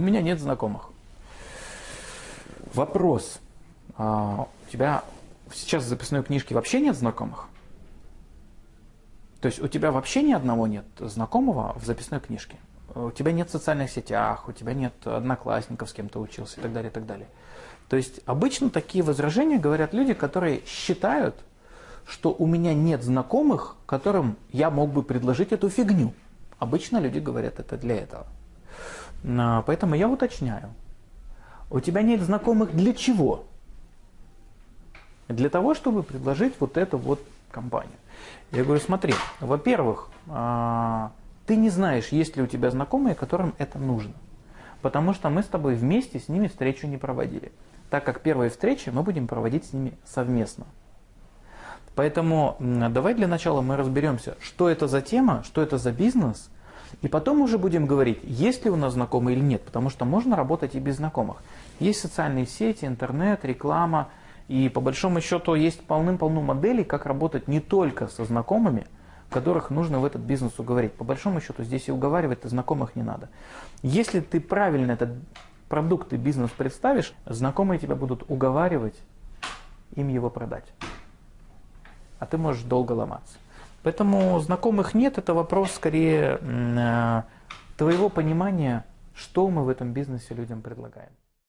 У меня нет знакомых. Вопрос. А, у тебя сейчас в записной книжке вообще нет знакомых? То есть у тебя вообще ни одного нет знакомого в записной книжке? У тебя нет в социальных сетях, у тебя нет одноклассников, с кем ты учился и так далее, и так далее. То есть обычно такие возражения говорят люди, которые считают, что у меня нет знакомых, которым я мог бы предложить эту фигню. Обычно люди говорят это для этого. А, поэтому я уточняю. У тебя нет знакомых для чего? Для того, чтобы предложить вот эту вот компанию. Я говорю, смотри, во-первых, а, ты не знаешь, есть ли у тебя знакомые, которым это нужно. Потому что мы с тобой вместе с ними встречу не проводили. Так как первые встречи мы будем проводить с ними совместно. Поэтому давай для начала мы разберемся, что это за тема, что это за бизнес, и потом уже будем говорить, есть ли у нас знакомые или нет, потому что можно работать и без знакомых. Есть социальные сети, интернет, реклама, и по большому счету есть полным-полно моделей, как работать не только со знакомыми, которых нужно в этот бизнес уговорить. По большому счету здесь и уговаривать-то знакомых не надо. Если ты правильно этот продукт и бизнес представишь, знакомые тебя будут уговаривать им его продать. А ты можешь долго ломаться. Поэтому знакомых нет, это вопрос скорее э, твоего понимания, что мы в этом бизнесе людям предлагаем.